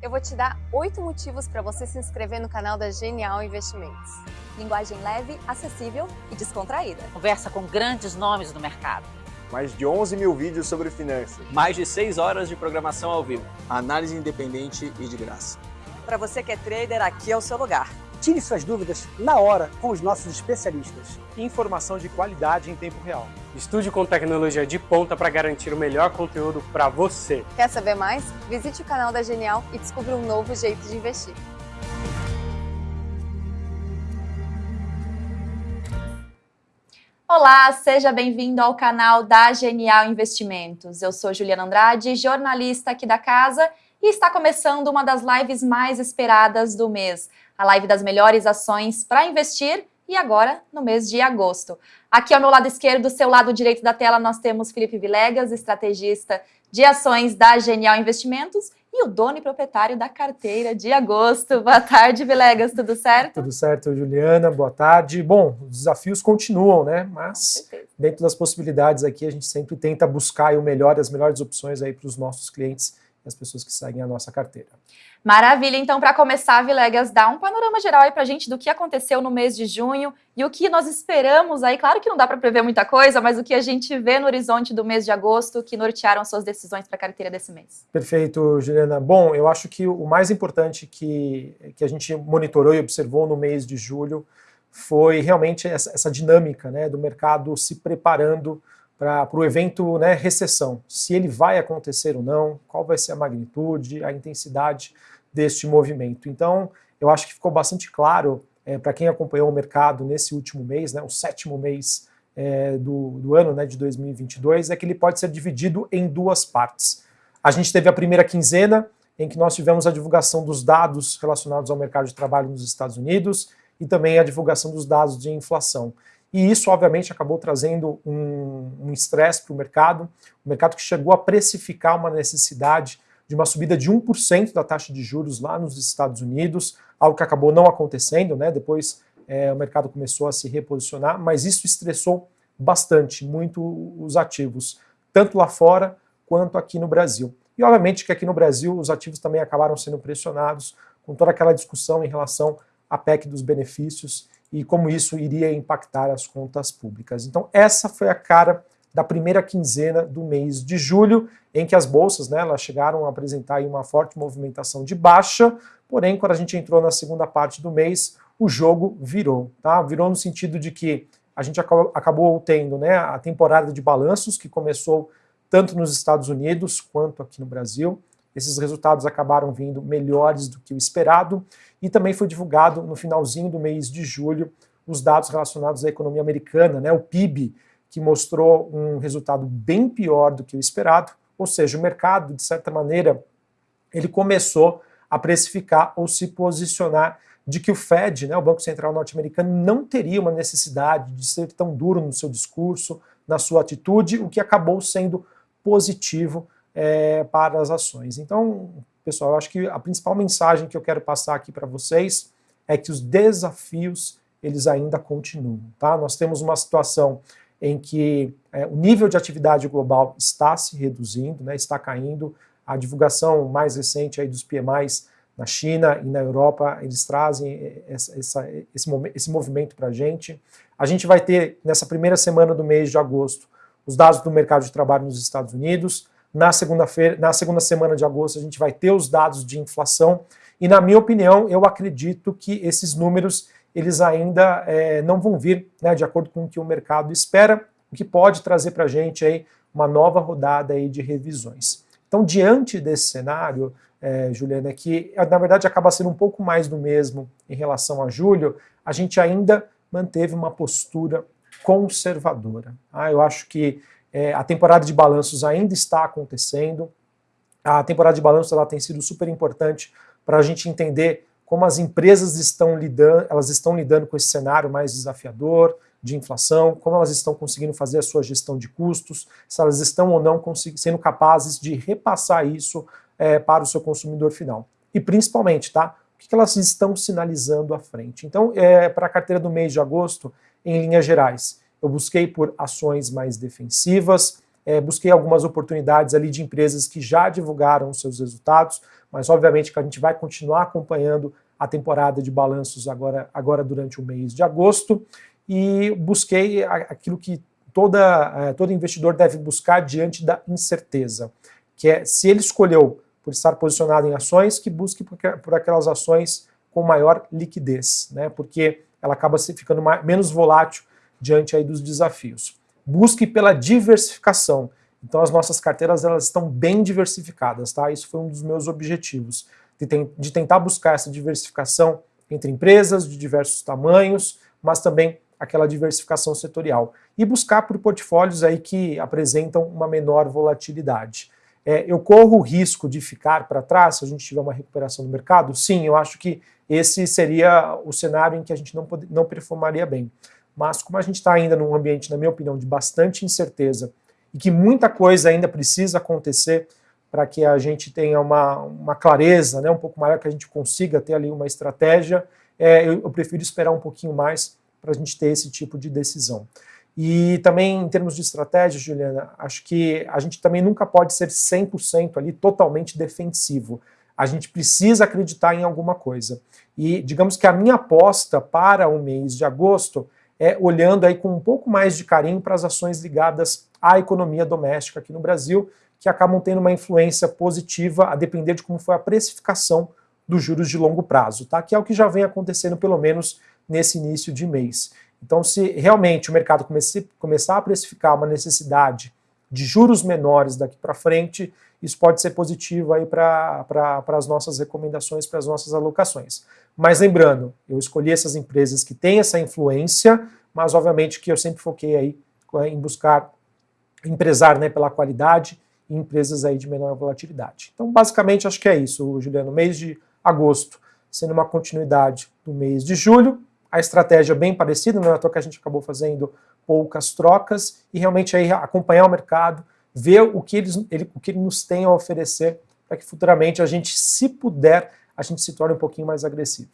Eu vou te dar oito motivos para você se inscrever no canal da Genial Investimentos. Linguagem leve, acessível e descontraída. Conversa com grandes nomes do mercado. Mais de 11 mil vídeos sobre finanças. Mais de 6 horas de programação ao vivo. Análise independente e de graça. Para você que é trader, aqui é o seu lugar. Tire suas dúvidas na hora com os nossos especialistas. Informação de qualidade em tempo real. Estude com tecnologia de ponta para garantir o melhor conteúdo para você. Quer saber mais? Visite o canal da Genial e descubra um novo jeito de investir. Olá, seja bem-vindo ao canal da Genial Investimentos. Eu sou Juliana Andrade, jornalista aqui da casa, e está começando uma das lives mais esperadas do mês, a live das melhores ações para investir e agora no mês de agosto. Aqui ao meu lado esquerdo, do seu lado direito da tela, nós temos Felipe Vilegas, estrategista de ações da Genial Investimentos e o dono e proprietário da carteira de agosto. Boa tarde, Vilegas, tudo certo? Tudo certo, Juliana, boa tarde. Bom, os desafios continuam, né? Mas dentro das possibilidades aqui, a gente sempre tenta buscar o melhor, as melhores opções aí para os nossos clientes e as pessoas que seguem a nossa carteira. Maravilha, então para começar, Vilegas, dá um panorama geral aí para a gente do que aconteceu no mês de junho e o que nós esperamos aí. Claro que não dá para prever muita coisa, mas o que a gente vê no horizonte do mês de agosto que nortearam suas decisões para a carteira desse mês. Perfeito, Juliana. Bom, eu acho que o mais importante que, que a gente monitorou e observou no mês de julho foi realmente essa, essa dinâmica né, do mercado se preparando para o evento né, recessão, se ele vai acontecer ou não, qual vai ser a magnitude, a intensidade deste movimento. Então, eu acho que ficou bastante claro é, para quem acompanhou o mercado nesse último mês, né, o sétimo mês é, do, do, ano né, de 2022, é que ele pode ser dividido em duas partes. A gente teve a primeira quinzena, em que nós tivemos a divulgação dos dados relacionados ao mercado de trabalho nos Estados Unidos e também a divulgação dos dados de inflação. E isso, obviamente, acabou trazendo um estresse um para o mercado, o mercado que chegou a precificar uma necessidade de uma subida de 1% da taxa de juros lá nos Estados Unidos, algo que acabou não acontecendo, né? depois é, o mercado começou a se reposicionar, mas isso estressou bastante, muito os ativos, tanto lá fora quanto aqui no Brasil. E obviamente que aqui no Brasil os ativos também acabaram sendo pressionados com toda aquela discussão em relação à PEC dos benefícios e como isso iria impactar as contas públicas. Então essa foi a cara da primeira quinzena do mês de julho, em que as bolsas né, elas chegaram a apresentar uma forte movimentação de baixa, porém quando a gente entrou na segunda parte do mês, o jogo virou. Tá? Virou no sentido de que a gente acabou tendo né, a temporada de balanços, que começou tanto nos Estados Unidos quanto aqui no Brasil. Esses resultados acabaram vindo melhores do que o esperado, e também foi divulgado no finalzinho do mês de julho os dados relacionados à economia americana, né, o PIB, que mostrou um resultado bem pior do que o esperado, ou seja, o mercado, de certa maneira, ele começou a precificar ou se posicionar de que o Fed, né, o Banco Central norte-americano, não teria uma necessidade de ser tão duro no seu discurso, na sua atitude, o que acabou sendo positivo é, para as ações. Então, pessoal, eu acho que a principal mensagem que eu quero passar aqui para vocês é que os desafios, eles ainda continuam. Tá? Nós temos uma situação em que é, o nível de atividade global está se reduzindo, né, está caindo. A divulgação mais recente aí dos PMIs na China e na Europa, eles trazem essa, essa, esse, esse movimento para a gente. A gente vai ter, nessa primeira semana do mês de agosto, os dados do mercado de trabalho nos Estados Unidos. Na segunda-feira, na segunda semana de agosto, a gente vai ter os dados de inflação. E, na minha opinião, eu acredito que esses números eles ainda é, não vão vir né, de acordo com o que o mercado espera, o que pode trazer para a gente aí uma nova rodada aí de revisões. Então, diante desse cenário, é, Juliana, que na verdade acaba sendo um pouco mais do mesmo em relação a julho, a gente ainda manteve uma postura conservadora. Ah, eu acho que é, a temporada de balanços ainda está acontecendo, a temporada de balanços ela tem sido super importante para a gente entender como as empresas estão lidando, elas estão lidando com esse cenário mais desafiador de inflação, como elas estão conseguindo fazer a sua gestão de custos, se elas estão ou não sendo capazes de repassar isso é, para o seu consumidor final. E principalmente, tá? O que elas estão sinalizando à frente. Então, é, para a carteira do mês de agosto, em linhas gerais, eu busquei por ações mais defensivas, é, busquei algumas oportunidades ali de empresas que já divulgaram seus resultados, mas obviamente que a gente vai continuar acompanhando a temporada de balanços agora, agora durante o mês de agosto, e busquei aquilo que toda, é, todo investidor deve buscar diante da incerteza, que é se ele escolheu por estar posicionado em ações, que busque por aquelas ações com maior liquidez, né? porque ela acaba ficando mais, menos volátil diante aí dos desafios. Busque pela diversificação. Então as nossas carteiras elas estão bem diversificadas, tá? Isso foi um dos meus objetivos, de, tem, de tentar buscar essa diversificação entre empresas de diversos tamanhos, mas também aquela diversificação setorial. E buscar por portfólios aí que apresentam uma menor volatilidade. É, eu corro o risco de ficar para trás se a gente tiver uma recuperação do mercado? Sim, eu acho que esse seria o cenário em que a gente não, não performaria bem. Mas como a gente está ainda num ambiente, na minha opinião, de bastante incerteza e que muita coisa ainda precisa acontecer para que a gente tenha uma, uma clareza né, um pouco maior, que a gente consiga ter ali uma estratégia, é, eu, eu prefiro esperar um pouquinho mais para a gente ter esse tipo de decisão. E também em termos de estratégia, Juliana, acho que a gente também nunca pode ser 100% ali totalmente defensivo. A gente precisa acreditar em alguma coisa. E digamos que a minha aposta para o mês de agosto é, olhando aí com um pouco mais de carinho para as ações ligadas à economia doméstica aqui no Brasil, que acabam tendo uma influência positiva a depender de como foi a precificação dos juros de longo prazo, tá? que é o que já vem acontecendo pelo menos nesse início de mês. Então, se realmente o mercado comece, começar a precificar uma necessidade de juros menores daqui para frente, isso pode ser positivo aí para as nossas recomendações, para as nossas alocações. Mas lembrando, eu escolhi essas empresas que têm essa influência, mas obviamente que eu sempre foquei aí eh, em buscar empresar né, pela qualidade e empresas aí de menor volatilidade. Então, basicamente, acho que é isso, Juliano. Mês de agosto sendo uma continuidade do mês de julho, a estratégia bem parecida, não é à toa que a gente acabou fazendo poucas trocas e realmente aí acompanhar o mercado, ver o que, eles, ele, o que ele nos tem a oferecer para que futuramente a gente, se puder, a gente se torne um pouquinho mais agressivo.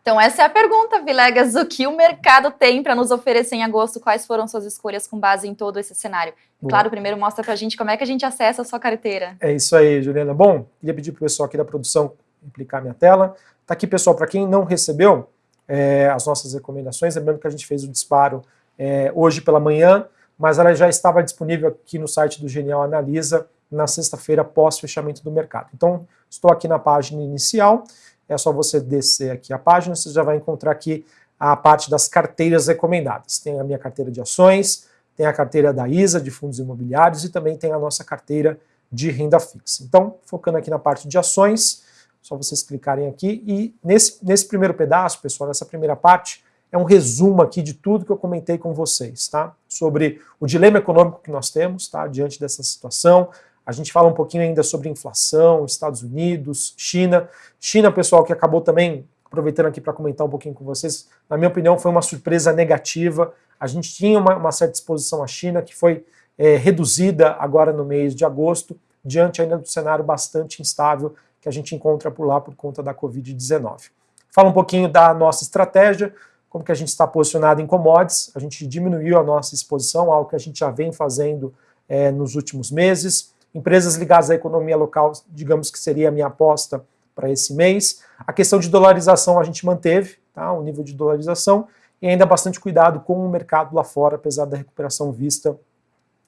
Então essa é a pergunta, Vilegas, o que o mercado tem para nos oferecer em agosto, quais foram suas escolhas com base em todo esse cenário? Bom. Claro, primeiro mostra para a gente como é que a gente acessa a sua carteira. É isso aí, Juliana. Bom, queria pedir para o pessoal aqui da produção implicar minha tela. Tá aqui, pessoal, para quem não recebeu é, as nossas recomendações, lembrando que a gente fez o disparo é, hoje pela manhã, mas ela já estava disponível aqui no site do Genial Analisa na sexta-feira pós fechamento do mercado. Então, estou aqui na página inicial, é só você descer aqui a página, você já vai encontrar aqui a parte das carteiras recomendadas. Tem a minha carteira de ações, tem a carteira da ISA, de fundos imobiliários, e também tem a nossa carteira de renda fixa. Então, focando aqui na parte de ações, só vocês clicarem aqui, e nesse, nesse primeiro pedaço, pessoal, nessa primeira parte, é um resumo aqui de tudo que eu comentei com vocês, tá? Sobre o dilema econômico que nós temos, tá? Diante dessa situação. A gente fala um pouquinho ainda sobre inflação, Estados Unidos, China. China, pessoal, que acabou também, aproveitando aqui para comentar um pouquinho com vocês, na minha opinião foi uma surpresa negativa. A gente tinha uma, uma certa exposição à China que foi é, reduzida agora no mês de agosto, diante ainda do cenário bastante instável que a gente encontra por lá por conta da Covid-19. Fala um pouquinho da nossa estratégia, como que a gente está posicionado em commodities, a gente diminuiu a nossa exposição, algo que a gente já vem fazendo é, nos últimos meses. Empresas ligadas à economia local, digamos que seria a minha aposta para esse mês. A questão de dolarização a gente manteve, tá, o nível de dolarização, e ainda bastante cuidado com o mercado lá fora, apesar da recuperação vista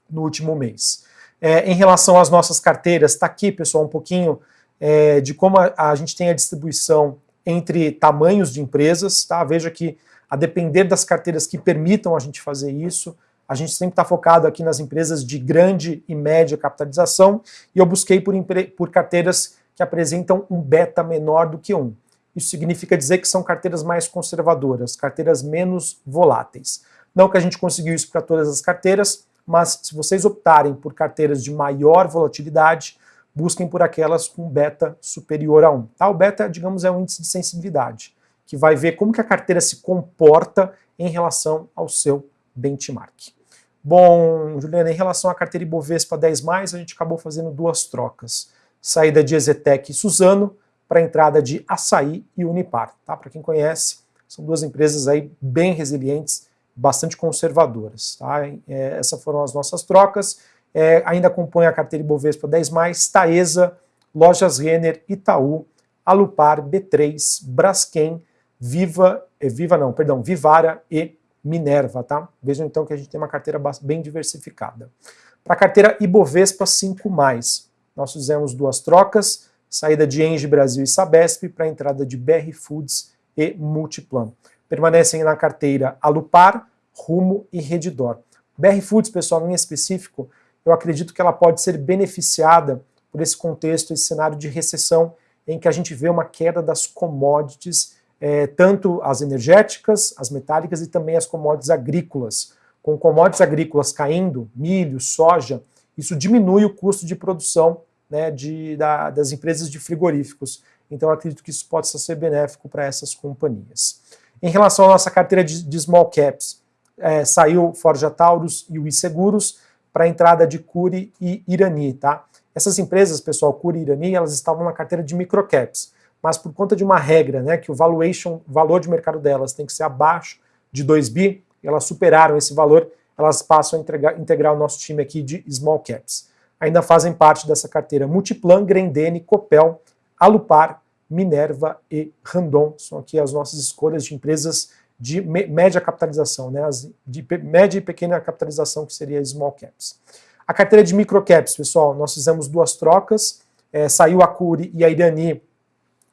no último mês. É, em relação às nossas carteiras, está aqui, pessoal, um pouquinho é, de como a, a, gente tem a distribuição entre tamanhos de empresas. Tá? Veja que a depender das carteiras que permitam a gente fazer isso, a gente sempre está focado aqui nas empresas de grande e média capitalização, e eu busquei por, por carteiras que apresentam um beta menor do que um. Isso significa dizer que são carteiras mais conservadoras, carteiras menos voláteis. Não que a gente conseguiu isso para todas as carteiras, mas se vocês optarem por carteiras de maior volatilidade, busquem por aquelas com beta superior a 1. Tá? O beta, digamos, é um índice de sensibilidade que vai ver como que a carteira se comporta em relação ao seu benchmark. Bom, Juliana, em relação à carteira Ibovespa 10+, a gente acabou fazendo duas trocas. Saída de Ezetec e Suzano para entrada de Açaí e Unipar. Tá? Para quem conhece, são duas empresas aí bem resilientes, bastante conservadoras. Tá? É, essas foram as nossas trocas. é, ainda compõe a carteira Ibovespa 10+, Taesa, Lojas Renner, Itaú, Alupar, B3, Braskem, Viva, é, Viva não, perdão, Vivara e Minerva, tá? Vejam então que a gente tem uma carteira bem diversificada. Para a carteira Ibovespa 5+, nós fizemos duas trocas, saída de Engie Brasil e Sabesp para a entrada de BR Foods e Multiplan. Permanecem na carteira Alupar, Rumo e Redditor. BR Foods, pessoal, em específico, eu acredito que ela pode ser beneficiada por esse contexto, esse cenário de recessão em que a gente vê uma queda das commodities, é, tanto as energéticas, as metálicas e também as commodities agrícolas. Com commodities agrícolas caindo, milho, soja, isso diminui o custo de produção né, de, da, das empresas de frigoríficos. Então, acredito que isso possa ser benéfico para essas companhias. Em relação à nossa carteira de, de small caps, é, saiu Forja Taurus e o Seguros para a entrada de Curi e Irani, tá? Essas empresas, pessoal, Curi e Irani, elas estavam na carteira de microcaps, mas por conta de uma regra, né, que o valuation, valor de mercado delas tem que ser abaixo de 2 bi, elas superaram esse valor, elas passam a entregar, integrar o nosso time aqui de small caps. Ainda fazem parte dessa carteira Multiplan, Grendene, Copel, Alupar, Minerva e Randon. São aqui as nossas escolhas de empresas de média capitalização, né, as de média e pequena capitalização, que seria small caps. A carteira de microcaps, pessoal, nós fizemos duas trocas, é, saiu a Curi e a Irani,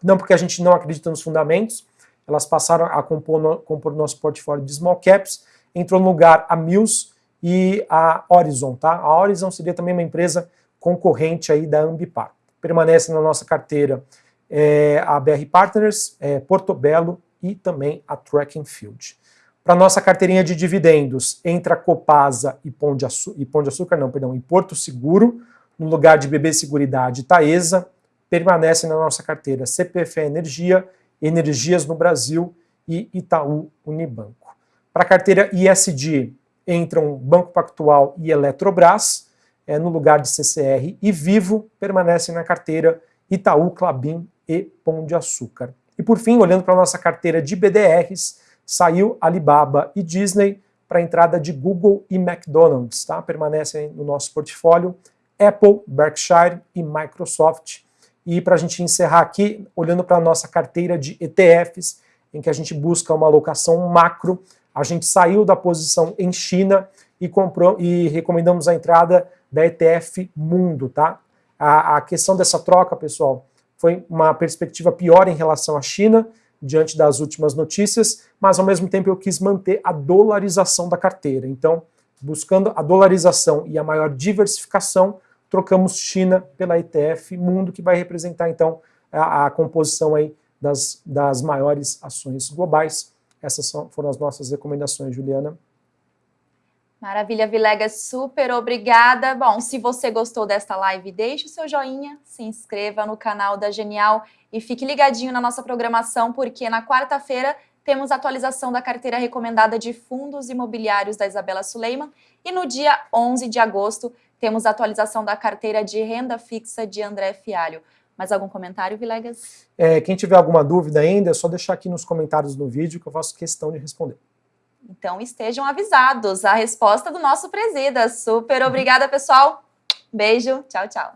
não porque a gente não acredita nos fundamentos, elas passaram a compor, no, compor nosso portfólio de small caps, entrou no lugar a Mills e a Horizon, tá? A Horizon seria também uma empresa concorrente aí da Ambipar. Permanece na nossa carteira é, a BR Partners, é, Portobello e também a Track Field. Para nossa carteirinha de dividendos, entra Copasa e Pão de, Açúcar, e Pão de Açúcar, não, perdão, e Porto Seguro, no lugar de BB Seguridade Taesa, permanece na nossa carteira CPFE Energia, Energias no Brasil e Itaú Unibanco. Para a carteira ISD, entram Banco Pactual e Eletrobras, é, no lugar de CCR, e Vivo permanecem na carteira Itaú, Clabin e Pão de Açúcar. E por fim, olhando para a nossa carteira de BDRs, saiu Alibaba e Disney para a entrada de Google e McDonald's, tá? Permanecem no nosso portfólio Apple, Berkshire e Microsoft. E para a gente encerrar aqui, olhando para a nossa carteira de ETFs, em que a gente busca uma alocação macro, a gente saiu da posição em China e comprou e recomendamos a entrada da ETF Mundo, tá? A, a questão dessa troca, pessoal, foi uma perspectiva pior em relação à China, diante das últimas notícias, mas ao mesmo tempo eu quis manter a dolarização da carteira. Então, buscando a dolarização e a maior diversificação, trocamos China pela ETF Mundo, que vai representar então a, a composição aí das, das maiores ações globais. Essas são, foram as nossas recomendações, Juliana. Maravilha, Vilegas, super obrigada. Bom, se você gostou desta live, deixe o seu joinha, se inscreva no canal da Genial e fique ligadinho na nossa programação, porque na quarta-feira temos atualização da carteira recomendada de fundos imobiliários da Isabela Suleiman e no dia 11 de agosto temos a atualização da carteira de renda fixa de André Fialho. Mais algum comentário, Vilegas? É, quem tiver alguma dúvida ainda, é só deixar aqui nos comentários do vídeo que eu faço questão de responder. Então estejam avisados. A resposta do nosso presida. Super obrigada, pessoal. Beijo. Tchau, tchau.